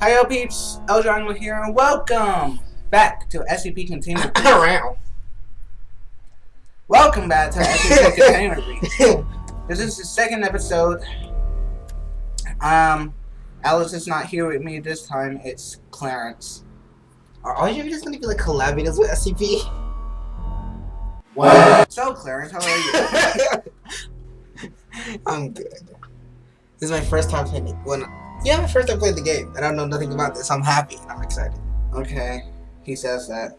Hi, yo, peeps. Eldron here, and welcome back to SCP Container. Around. welcome back to SCP Container Breach. This is the second episode. Um, Alice is not here with me this time. It's Clarence. Are all your videos gonna be like collaborators with SCP? What? So, Clarence, how are you? I'm good. This is my first time playing. When yeah, my first time playing the game, and I don't know nothing about this. I'm happy. I'm excited. okay, he says that.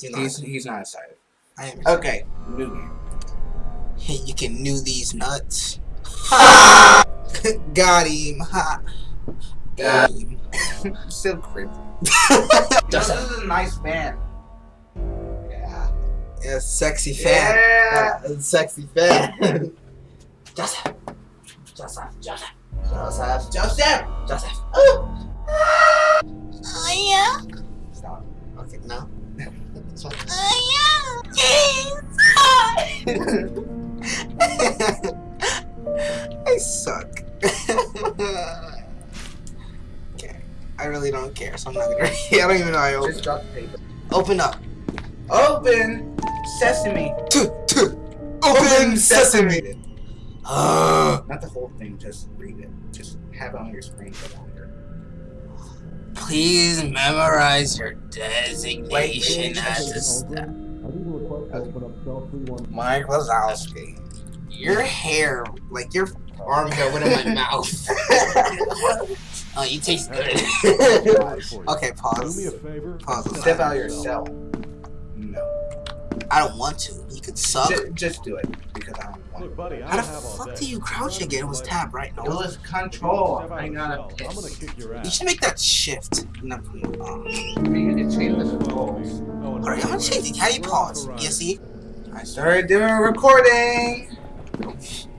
You know, He's he's not excited. I am. Excited. Okay, new game. Hey, you can new these nuts. Got him. Ha. Got him. Still creepy. Just this a, is a nice fan. Yeah. yeah, sexy fan. Yeah. Uh, sexy fan. Joseph. Joseph. Joseph. Joseph. Joseph. Joseph. Oh. Oh yeah, Stop. Okay, no. This one. oh yeah, Jesus! I suck. okay. I really don't care, so I'm not gonna. I don't even know how I open. Just drop the paper. Open up. Open sesame. Two, two. Open sesame. Uh, Not the whole thing. Just read it. Just have it on your screen for longer. please memorize your designation wait, as wait. a step. Mike Wazowski. Your hair, like your arm hair, went in my mouth. oh, you taste good. okay, Do me a pause. favor. Pause. Step out of your cell. No. I don't want to. You could suck. Just, just do it because I don't want Look, to. buddy, I How the have fuck do you crouch again? It was tab, right? now? It No. was control. I gotta piss. I'm gonna piss. kick your ass. You should make that shift. No, uh, You can change the controls. Alright, I'm gonna change it. How do you pause? You see? I started doing recording.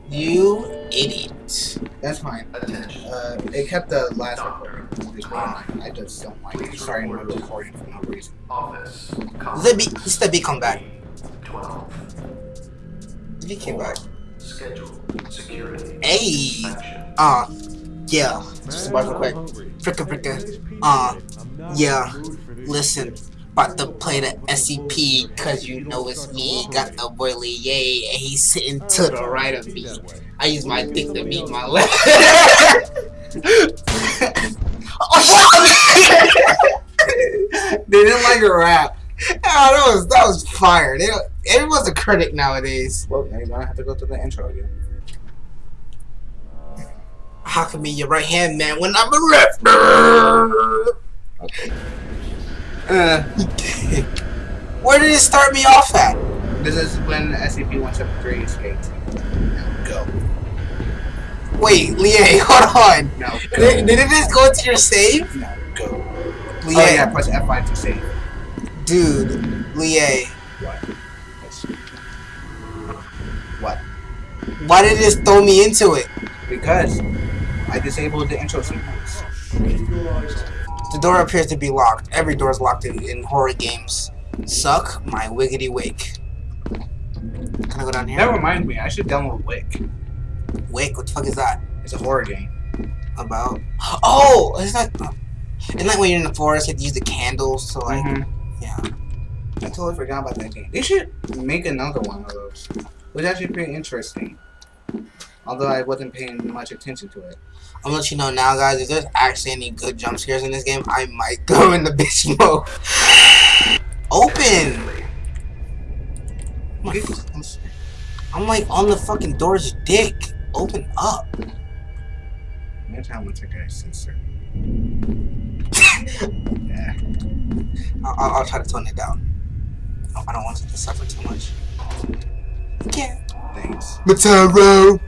You idiot. That's fine. Uh, it kept the last recording. This I just don't like it. starting the recording for no reason. Office. Let the B, let the B come back. 12. The came back. Schedule. Security. Hey. Action. Uh, yeah. Just a real quick. Fricka fricka. Uh, yeah. Listen. About to play the SCP, cause you know it's me. Got the boy Yay, and he's sitting to the right of me. I use my dick to meet my left. oh, they didn't like a rap. Oh, that was that was fire. They, everyone's a critic nowadays. Well, now gonna have to go through the intro again. How can be your right hand man when I'm a left? Okay. Uh, Where did it start me off at? this is when SCP-173 escaped. Now go. Wait, Lie, hold on. No. Did, did it just go into your save? No, go. Lie, Oh yeah, press F5 to save. dude, Lie? What? Why did it just throw me into it? Because I disabled the intro sequence. The door appears to be locked. Every door is locked in, in horror games. Suck my wiggity wake. Can I go down here? That reminds me, I should download Wick. Wake, what the fuck is that? It's a horror game. About? Oh, it's not. Isn't that when you're in the forest, you have to use the candles to like, Mhm. yeah. I totally forgot about that game. They should make another one of those. Was actually pretty interesting. Although I wasn't paying much attention to it. I'm gonna let you know now, guys. If there's actually any good jump scares in this game, I might go in the bitch mode. Open. I'm like, I'm like on the fucking door's dick. Open up. Next time we'll take a sensor. yeah. I'll, I'll, I'll try to tone it down. I don't want it to suffer too much. Yeah. Thanks. Mataro.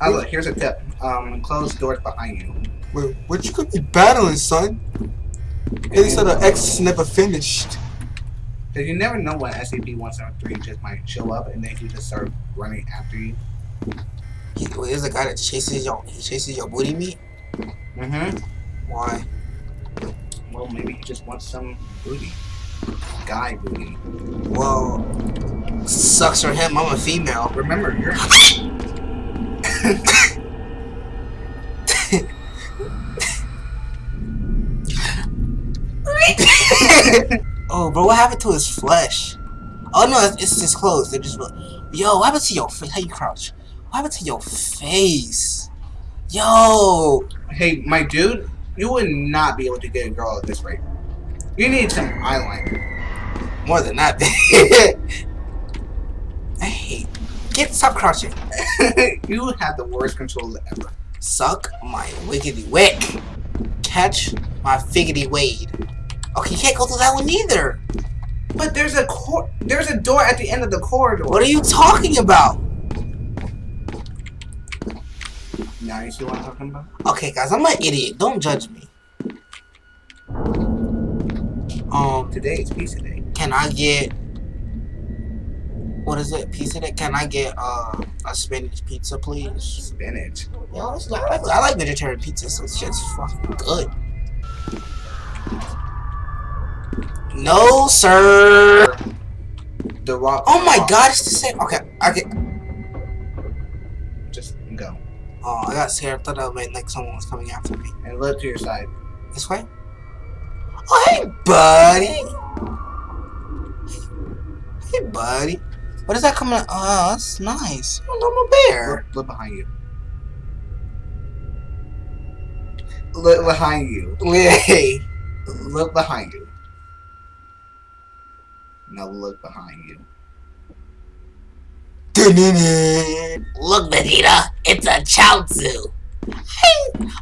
Oh look, here's a tip. Um, close doors behind you. Wait, what you could be battling, son? They said the X never finished. Cause you never know when SCP-173 just might show up and then he just start running after you. He, wait, there's a guy that chases your he chases your booty meat. Mm-hmm. Why? Well, maybe he just wants some booty. Guy booty. Well, sucks for him. I'm a female. Remember, you're. oh, bro, what happened to his flesh? Oh no, it's, it's his clothes. They're just. Yo, what happened to your face? How you crouch? What happened to your face? Yo! Hey, my dude, you would not be able to get a girl at this rate. You need some eyeliner. more than that. I hate. Get stop crouching. you have the worst controls ever. Suck my wiggity wick. Catch my figgity wade. Okay, you can't go through that one either. But there's a cor- there's a door at the end of the corridor. What are you talking about? Now you see what I'm talking about? Okay, guys, I'm an idiot. Don't judge me. Um, Today is pizza day. can I get what is it? Pizza day? Can I get uh, a spinach pizza, please? Spinach. Yeah, I like, I like vegetarian pizza, so it's just fucking good. No, sir. The rock. Oh my god, it's the same. Okay, okay. Just go Oh, I got scared. I thought that meant like someone was coming after me. and look to your side. This way? Hey, buddy. Hey, buddy. What is that coming out? Oh, that's nice. Oh, I'm a bear. Look, look behind you. Look behind you. Hey. Look behind you. Now look behind you. Look, Vegeta, it's a Chaozu.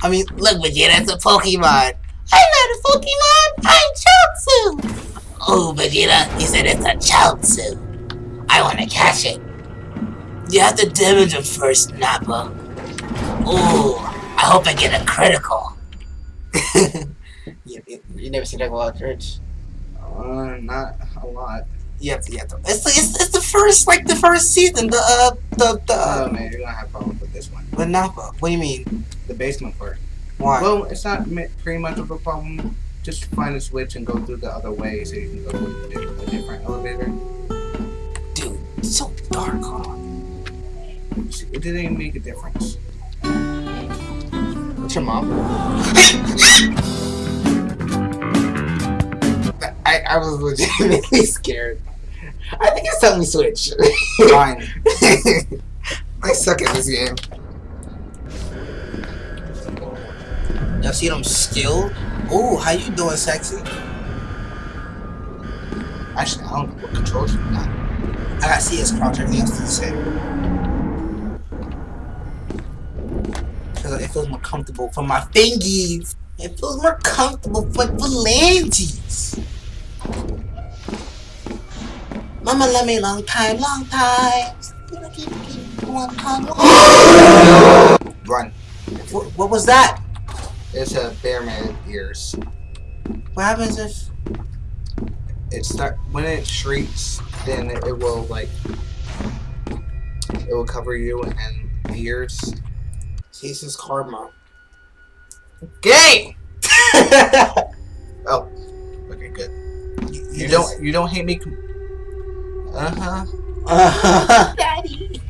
I mean, Look, Vegeta, it's a Pokemon. I'm not a Pokemon, I'm Chaozu. Oh, Vegeta, you said it's a Chaozu. I want to catch it. You have to damage it first, Nappa. Ooh, I hope I get a critical. you, you, you never seen Dragon Ball Church? Uh, not a lot. You have to, you have to. It's, it's, it's the first, like, the first season. The, uh, the, the, Oh uh, man, you're gonna have problems with this one. the Nappa. What do you mean? The basement part. Why? Well, it's not pretty much of a problem. Just find a switch and go through the other way so you can go with a different elevator. Dude, it's so dark, huh? It didn't even make a difference. What's your mom? I, I was legitimately scared. I think it's time we switch. Fine. I suck at this game. Y'all see them skill? Ooh, how you doing, sexy? Actually, I don't know what controls you got. I got CS crouch, everything else is the same. Because it feels more comfortable for my fingies. It feels more comfortable for phalanges. Mama love me long time, long time. Run. What was that? It's a bearman ears. What happens if... It start when it shrieks, then it, it will like it will cover you and the ears. Jesus karma. Gay. oh, okay, good. You, You don't you don't hate me. Uh huh. Uh huh. Daddy.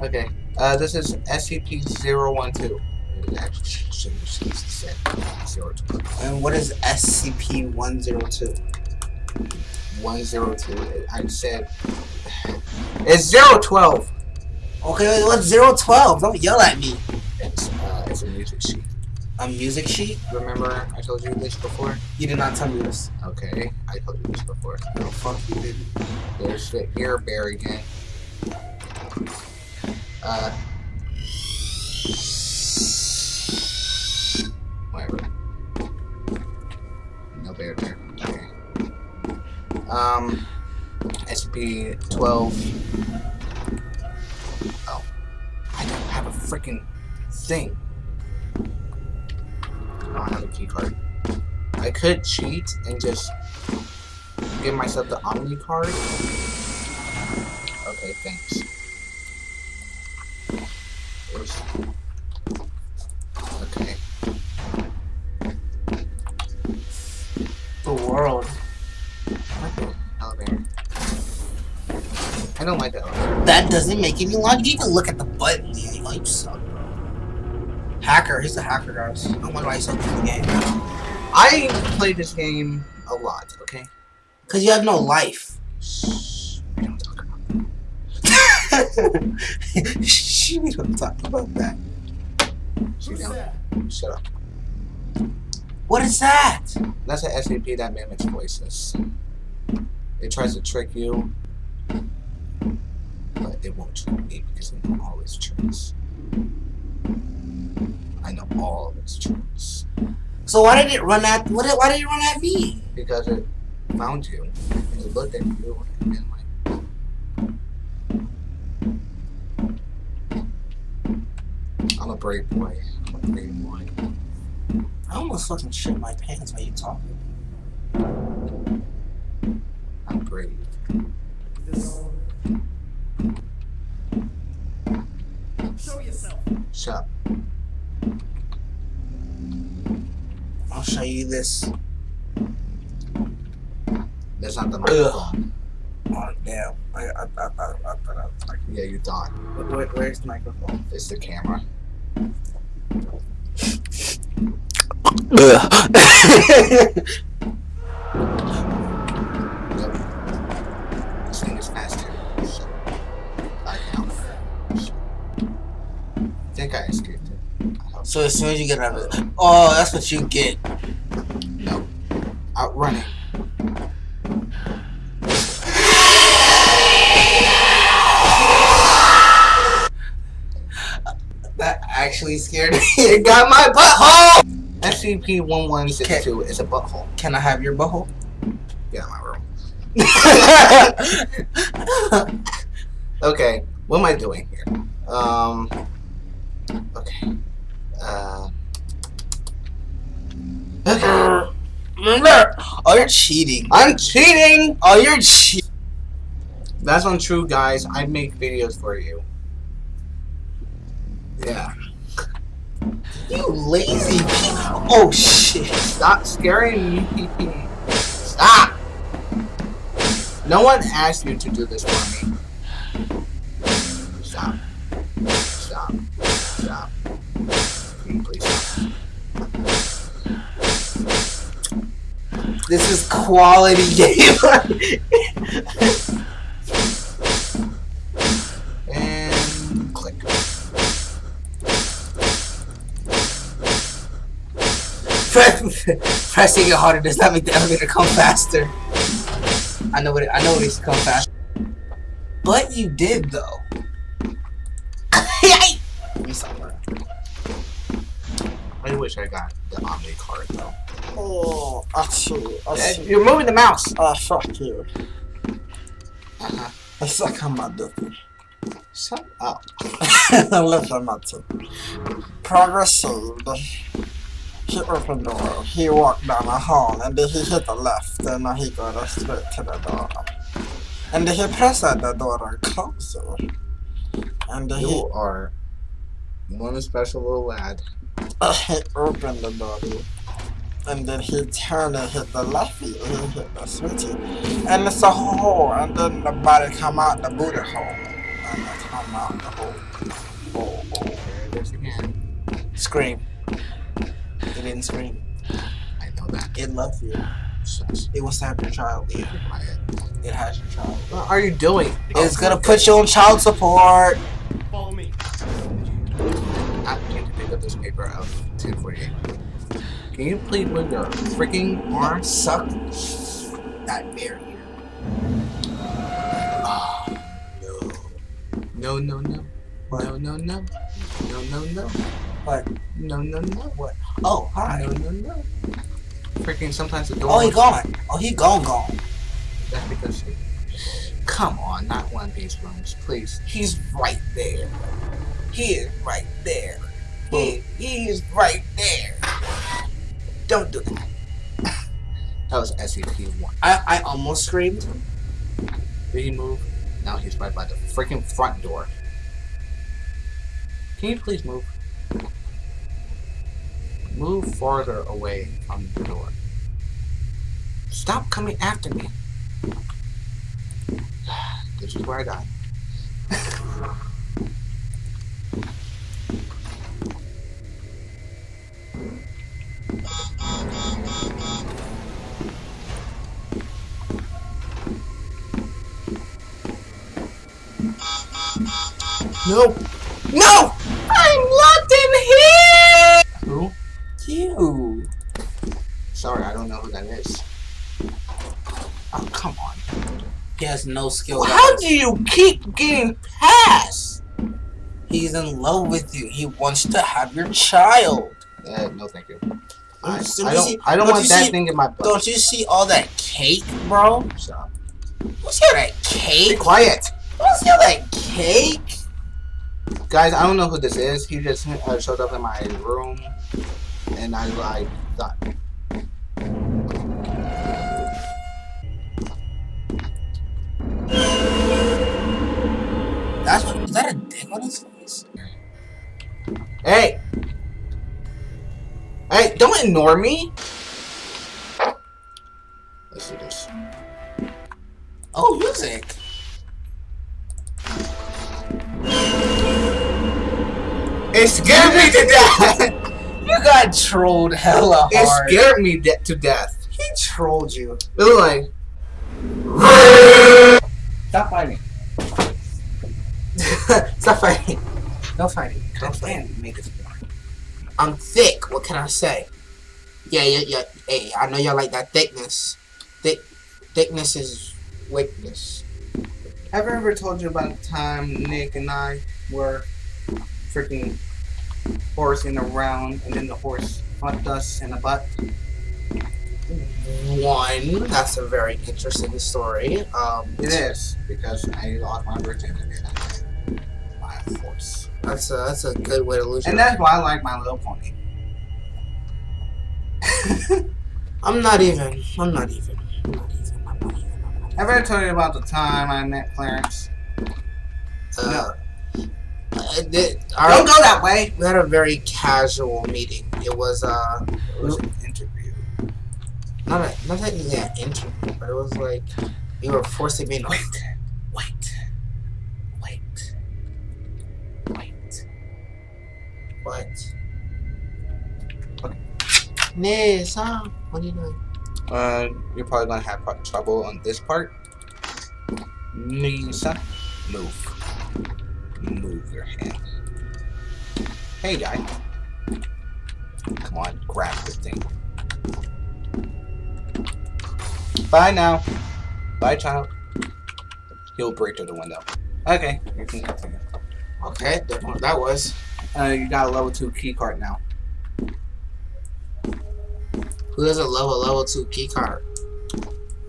Okay. Uh, this is SCP-012. It actually should- should have said 012. and what is SCP-102? 102. I said it's 012. Okay, what's 012? Don't yell at me. It's uh, it's a music sheet. A music sheet? Remember I told you this before? You did not tell me this. Okay, I told you this before. No, fuck you didn't. There's the ear bear again. Uh. SCP 12. Oh. I don't have a freaking thing. I don't have a key card. I could cheat and just give myself the Omni card. Okay, thanks. Okay. The world. Don't like that elevator. That doesn't make any logic. You can look at the button. Yeah, oh, you suck. Hacker. He's a hacker, guys. I wonder why he's so good in the game. I play this game a lot, okay? Cause you have no life. Shh. We don't talk about Shh, we don't talk about that. that. Sit. Shut up. What is that? That's an SCP that mimics voices. It tries to trick you, but it won't trick me because I know all its tricks. I know all of its tricks So why did it run at? What? Did, why did it run at me? because it found you. It looked at you and then like. I'm a brave boy. I'm a brave boy. I almost fucking shit my pants while you talking. I'm brave. Show yourself. Shut up. I'll show you this. That's not the microphone. Oh damn! I I I I, I, I, I, Yeah, you thought. where, where's the microphone? It's the camera. Yep. So as soon as you get out of it, oh, that's what you get. no. Outrunning. That actually scared me. it got my butthole. SCP-1162 is a butthole. Can I have your butthole? Get out of my room. Okay, what am I doing here? Um. Okay. Uh. Okay. Oh, you're cheating. I'm cheating! Oh, you're cheating. That's untrue, guys. I make videos for you. Yeah. You lazy. Oh shit. Stop scaring me. Stop! No one asked you to do this for me. Stop. Stop. Stop. Please? This is quality game. And click. Pressing it harder does not make the elevator come faster. I know what it, I know what needs to come faster. But you did though. Give me something. I wish I got the Omni card though. Oh, I see. I see. You're moving the mouse. Ah, fuck you. Uh-huh. I suck on my dick. Shut up. Listen, Matsu. Progress saved. He opened the door. He walked down a hall and then he hit the left and now he got straight to the door. And then he pressed at the door. And then he, You are one special little lad. uh, he opened the door. And then he turned and hit the lefty, and he hit the switchy. And it's a hole and then the body come out the booty hole. And it come out the hole. Oh, oh. There again. Scream. It didn't scream. I know that. It loved you. Shush. It was have your child. It, Quiet. it has your child. What are you doing? It's gonna put you on child support. Follow me. I need to pick up this paper out of 1048. Can you please move your freaking arm? Suck that barrier. Oh, no. No, no, no. What? No, no, no. No, no, no. What? No, no, no. What? Oh, hi. No, no, no. Freaking sometimes the door. Oh, he gone. Oh, he gone, gone. That's because he. Come on, not one of these rooms, please. He's right there. He is right there. He, he is right there. Don't do that. That was SCP-1. I, I almost screamed. Did he move? Now he's right by the freaking front door. Can you please move? Move farther away from the door. Stop coming after me. This is where I die. No! No! I'm locked in here! Who? You. Sorry, I don't know who that is. Oh, come on. He has no skill. Well, how do you keep getting past? He's in love with you. He wants to have your child. Uh, no, thank you. I, I don't. see- I don't don't want you that see- thing in my butt. Don't you see all that cake, bro? Stop. You see all that Be cake? quiet, What's see all that cake? Guys. I don't know who this is. He just uh, showed up in my room, and I like thought. That's what. Is that a dick on his face? Hey, hey! Don't ignore me. Let's do this. Oh, music. It scared me to death. You got trolled hella hard. It scared me de- to death. He trolled you. It was like. Stop fighting. Stop fighting. No fighting. Don't fight. Make this boring. I'm thick. What can I say? Yeah, yeah, yeah. Hey, I know y'all like that thickness. Thick, thickness is weakness. Have I ever told you about the time Nick and I were freaking horsing round, and then the horse fucked us in the butt? One, that's a very interesting story. Um, It is, because I lost my virginity by a horse. That's a that's a good way to lose. And that's why I like My Little Pony. I'm not even. I'm not even. I'm not even. I'm not even. Have I ever told you about the time I met Clarence? even. No. Uh, uh, our- Don't go that way! we had a very casual meeting. It was uh, It was an interview. not a not technically an interview, but it was like you were forcing me to Wait, wait, wait, wait. what? Okay. Nessa, what are you doing? Uh, you're probably gonna have trouble on this part. Nisa, move. Move your hand. Hey, guy. Come on, grab the thing. Bye now. Bye, child. He'll break through the window. Okay, you can continue. Okay, that, was. Uh, you got a level 2 key card now. Who doesn't love a level two key card?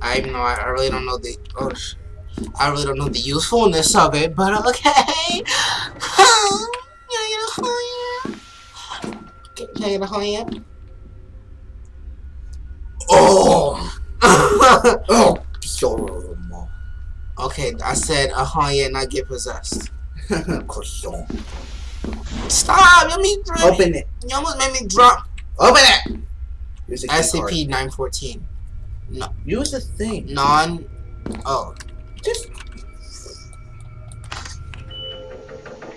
I know I, I really don't know the oh sh- I really don't know the usefulness of it, but okay. Can I get a hand? Oh. Oh! okay, I said uh, a hand, not get possessed. Stop! You made me Open it. You almost made me drop. Open it! Use the key card. SCP nine fourteen. No. Use the thing. Non. Oh.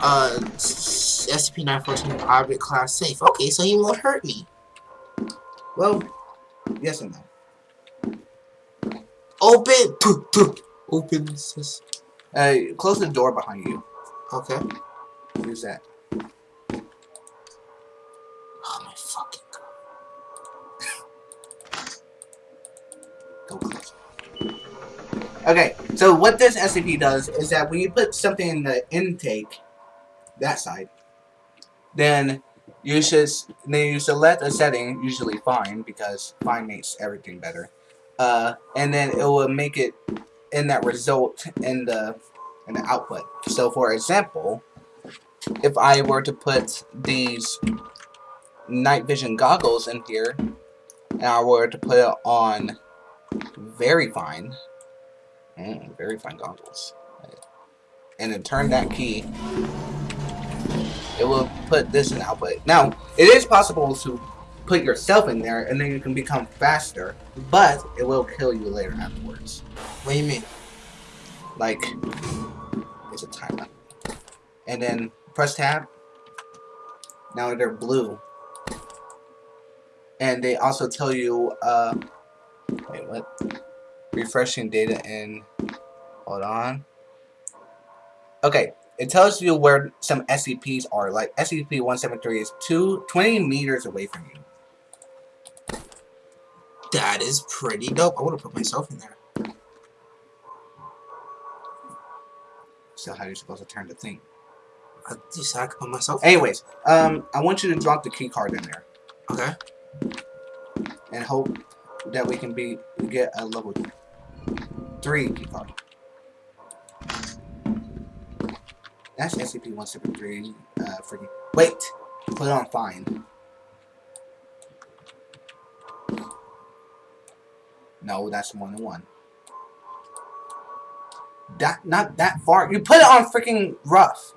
Uh, SCP-914 object class safe. Okay, so he won't hurt me. well, yes and no. Open. Pooh. Open this. Uh, close the door behind you. Okay. Use that. Oh my fucking god. Go close. Okay, so what this SCP does is that when you put something in the intake, that side, then you should then you select a setting, usually fine because fine makes everything better, uh, and then it will make it in that result in the in the output. So, for example, if I were to put these night vision goggles in here, and I were to put it on very fine. Mm, very fine goggles. And then turn that key. It will put this in output. Now, it is possible to put yourself in there and then you can become faster, but it will kill you later afterwards. What do you mean? Like, it's a timer. And then press tab. Now they're blue. And they also tell you, uh, wait, what? Refreshing data in, hold on. Okay, it tells you where some SCPs are. Like SCP-173 is two, 20 meters away from you. That is pretty dope. I want to put myself in there. So how are you supposed to turn the thing? I just I can put myself. Anyways, um, I want you to drop the key card in there Okay. and hope that we can be get a level three key card. That's SCP-173. Uh, freaking wait, put it on fine. No, that's one to one. That not that far. You put it on freaking rough.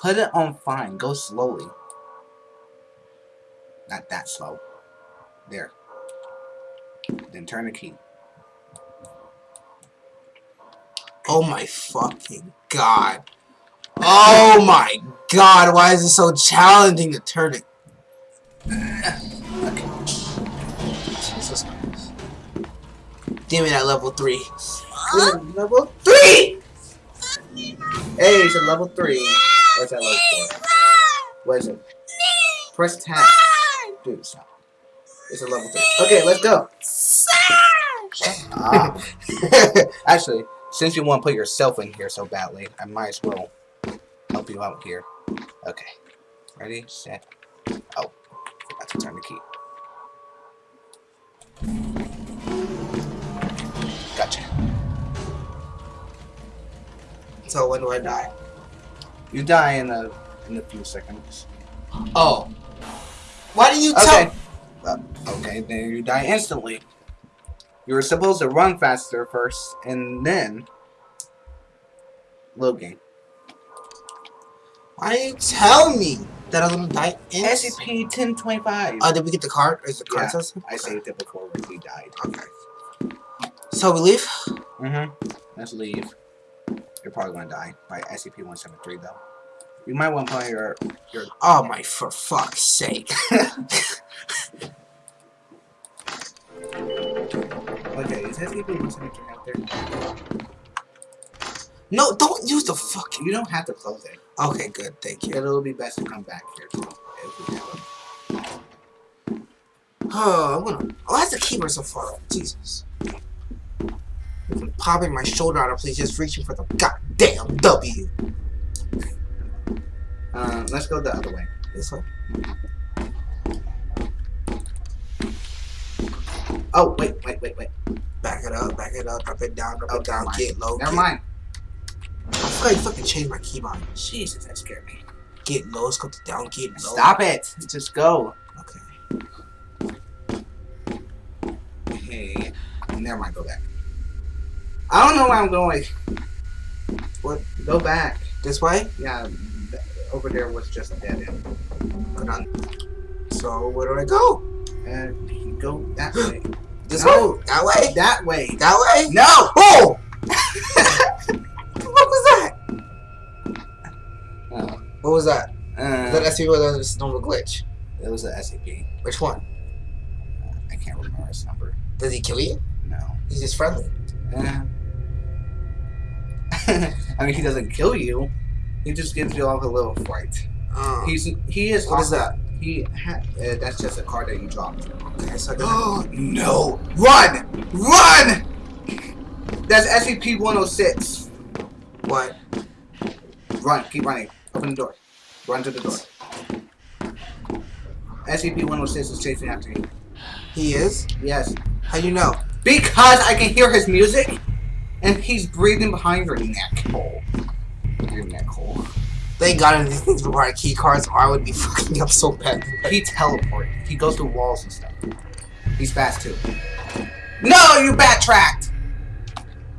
Put it on fine. Go slowly. Not that slow. There. Then turn the key. Oh my fucking god. Oh my god, why is it so challenging to turn it? Jesus Christ. Give me that level 3. Level three! Hey, it's a level three. What's that level four? What is it? Press tab. Dude, stop. It's a level three. Okay, let's go. Actually, since you want to put yourself in here so badly, I might as well help you out here. Okay. Ready, set. Oh, forgot to turn the key. Gotcha. so when do I die? You die in a in a few seconds. Oh. Why do you tell Okay. Uh, okay, then you die instantly. You were supposed to run faster first, and then load game. Why do you tell me that I'm gonna die in SCP 1025. Oh, did we get the card? Is the card Yeah? I saved it before we died. Okay. So we leave? Mm-hmm. Let's leave. You're probably gonna die by SCP-173 though. You might want to put your your. Oh my, for fuck's sake. Okay, is SCP-173 out there? No, don't use the fucking... You don't have to close it. Okay, good, thank you. It'll be best to come back here too. If we have. Oh, I'm gonna... Oh, that's the keeper so far. Jesus. I'm popping my shoulder out of place, just reaching for the goddamn W. Uh, let's go the other way. This way. Oh, wait, wait, wait, wait. Back it up, back it up, drop it down, drop Oh, it down, get low. Never get, mind. I forgot you fucking changed my keybind. Jesus, that scared me. Get low, let's go to down, get low. Stop it. Just go. Okay. Hey, never mind. Go back. I don't know where I'm going. What? Go back. This way? Yeah, over there was just a dead end. Go. So, where do I go? And go that way. This No. way? That way? That way. That way? No. Oh! What was that? uh, Is that SCP or was a normal glitch? it was a SCP. Which one? I can't remember his number. Does he kill you? No. He's just friendly. Uh, I mean, he doesn't kill you. He just gives you off a little fright. Uh, He's he is. what is that? He ha- uh, that's just a card that you dropped. Okay, so Oh no! Run! Run! That's SCP 106. what? Run! Keep running. Open the door. Run to the door. SCP 106 is chasing after you. He is? Yes. How do you know? Because I can hear his music, and he's breathing behind your neck hole. Your neck hole. Thank God these things require key cards or I would be fucking up so bad. He teleports. He goes through walls and stuff. He's fast too. No, you backtracked.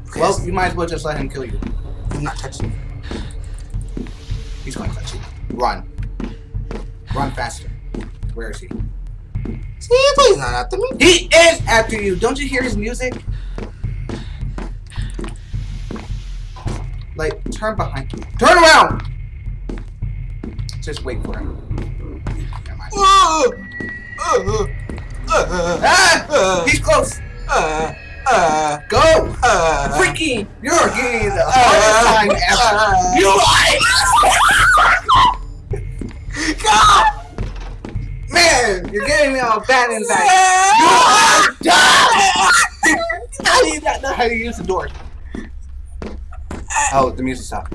Okay, Well, you might as well just let him kill you. I'm not touching you. He's going to touch you. Run. Run faster. Where is he? See, he's not after me. He is after you. Don't you hear his music? Like, turn behind. You. Turn around. Just wait for him. Never mind. Uh, uh, uh, Ah! uh, He's close. Uh, uh, Go. uh, freaking, you're getting the hardest time ever. You like, God! man, you're getting me all bad inside. you are How do you not know how to use the door? Oh, the music stopped.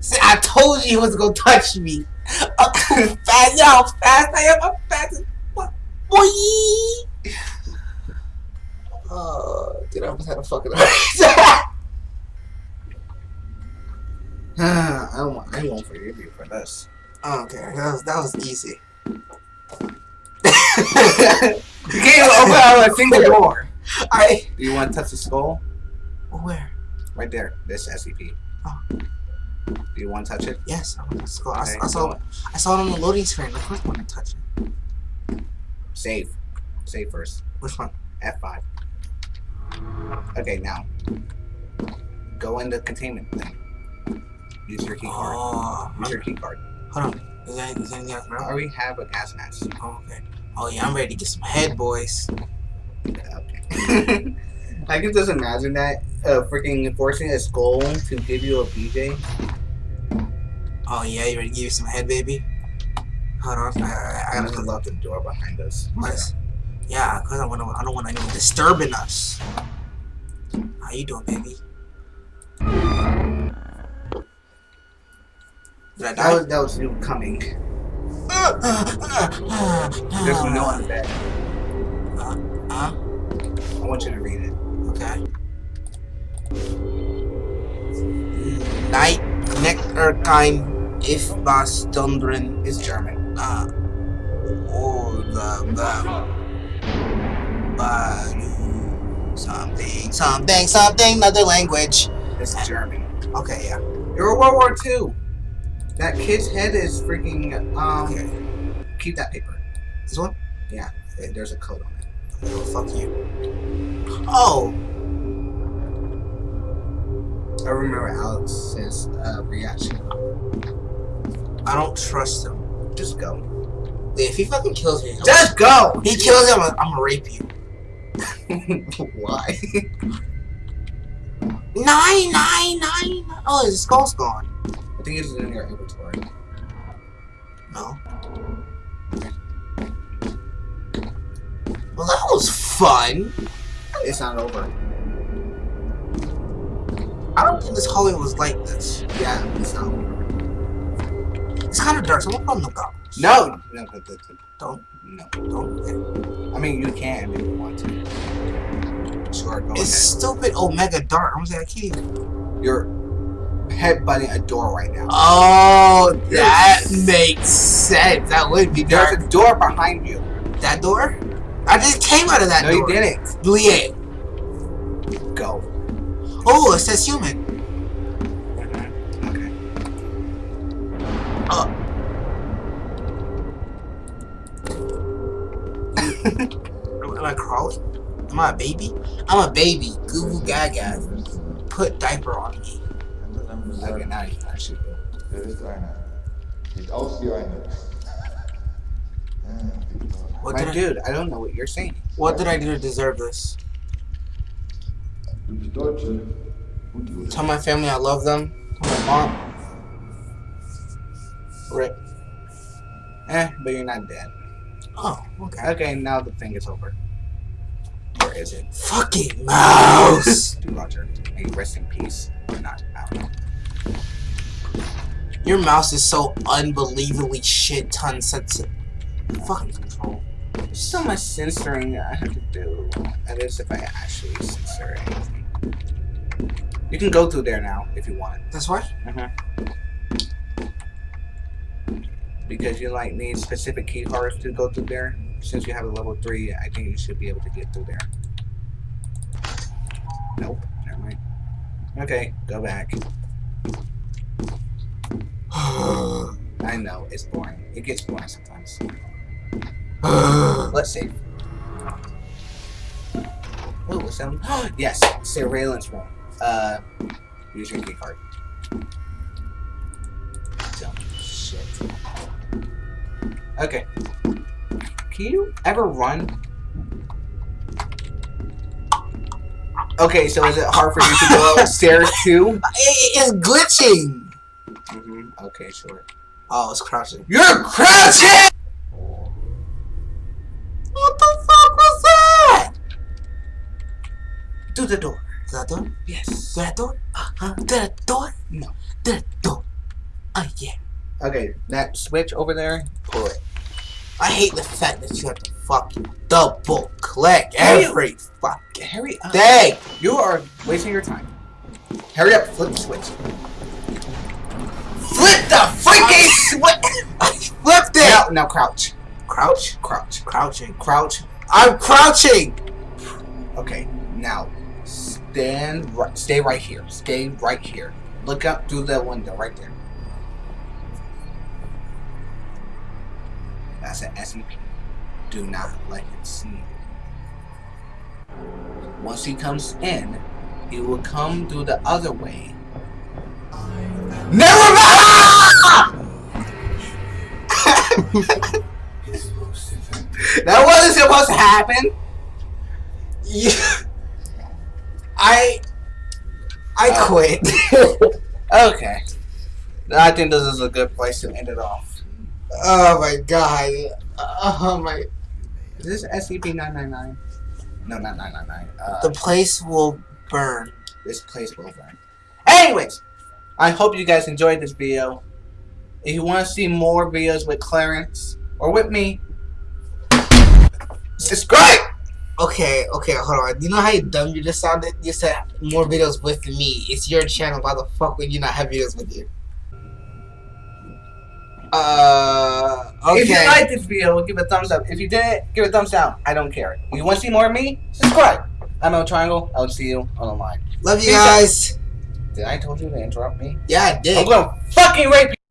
See, I told you he was gonna touch me. I'm too fast. How fast I am. I'm fast as fuck. Boy! Oh, dude, I almost had a fucking I don't want, I won't forgive you for this. i Okay, that was, that was easy. You can't open out a single door. I. Do you want to touch the skull? Where? Right there. This SCP. Oh. Do you want to touch it? Yes, I want to. I, Okay, I saw. go. I saw it on the loading screen. Of course, I want to touch it. Save. Save first. Which one? F5. Okay, now. Go in the containment thing. Use your key card. Oh, Use your key card. hold on. Is that, is that anything else, I already have a gas mask. Oh, okay. Oh yeah, I'm ready to get some head, boys. Okay. I can just imagine that uh, freaking forcing a skull to give you a BJ. Oh yeah, you ready to give you some head, baby? Hold on. I, I, I I gotta gotta lock the door behind us. What? Yeah, cause I want I don't want anyone disturbing us. How you doing, baby? Did I That was that was you coming. There's no one bed. Huh? I want you to read it. Okay. Night Nectarkein if was Dundren It's German. uh or the Badu something something something another language. This is German. Okay, yeah. You're World War II. That kid's head is freaking um. Okay. Keep that paper. This one? Yeah, eh, there's a code on it. Oh, fuck you. Oh, I remember Alex's uh, reaction. I don't trust him. Just go. If he fucking kills me, Just go. he kills him, I'm gonna rape you. Why? Nine, nine, nine. Oh, his skull's gone. I think it's in your inventory. No. Well, that was fun. It's not over. I don't think this hallway was like this. Yeah, it's not over. It's kind of dark, so I'm gonna put on the goggles. No. No. no, no, Don't, No. don't. I mean, you can if you want to. Sure, go It's stupid Omega dark. I'm gonna I can't even. You're headbutting a door right now. Oh, that makes sense. That would be There's a door behind you. That door? I just came out of that no, door. you didn't. Yeah. Go. Oh, it says human. Crawling? Am I a baby? I'm a baby. Goo goo gaga. Put diaper on me. Okay, now you can actually go. Ist eine. Sieht aus wie eine. What My did, I, dude, I don't know what you're saying. what did I do to deserve this? Du bist Deutsche. Und du Tell my family I love them. Tell my mom. Rip. Eh, but you're not dead. Oh, okay. Okay, now the thing is over. Is it? Fucking mouse! Dude, Roger. May you rest in peace or not? I. Your mouse is so unbelievably shit ton sensitive. Fucking control. There's so much censoring I have to do. That is if I actually censor anything. You can go through there now if you want. That's why? Mm-hmm. Because you like need specific key cards to go through there. Since you have a level 3, I think you should be able to get through there. Nope. Never mind. Okay, go back. I know, it's boring. It gets boring sometimes. Let's see. Oh, what's that? yes, surveillance room. Uh, use your key card. Dumb shit. Okay. Can you ever run? Okay, so is it hard for you to go upstairs too? It's glitching. hmm Okay, sure. Oh, it's crouching. You're crouching! What the fuck was that? To the door. Is that door? Yes. Is that door? Uh huh? Is that door? No. That door. Oh yeah. Okay, that switch over there, pull it. I hate the fact that you have to fucking double click every fucking Hurry up. Uh, thing. You are wasting your time. Hurry up, flip the switch. Flip the freaking switch. I flipped it. Now, now crouch. Crouch. Crouch. Crouching. Crouch. I'm crouching. Okay, now stand right, stay right here. Stay right here. Look up through the window right there. That's an SCP. Do not let him see you. Once he comes in, he will come through the other way. Never mind! that wasn't supposed to happen. You. I. I quit. Okay. I think this is a good place to end it off. Oh my god. Oh my. Is this SCP-999? No, not 999. Uh, The place will burn. this place will burn. Anyways, I hope you guys enjoyed this video. If you want to see more videos with Clarence or with me, subscribe! Okay, okay, hold on. You know how dumb you just sounded? You said more videos with me. It's your channel. Why the fuck would you not have videos with you? Uh, okay. If you liked this video, give it a thumbs up. If you didn't, give it a thumbs down. I don't care. If you want to see more of me, subscribe. I'm El Triangle. I'll see you on the line. Love you Peace out. guys. Did I told you to interrupt me? Yeah, I did. I'm gonna fucking rape you!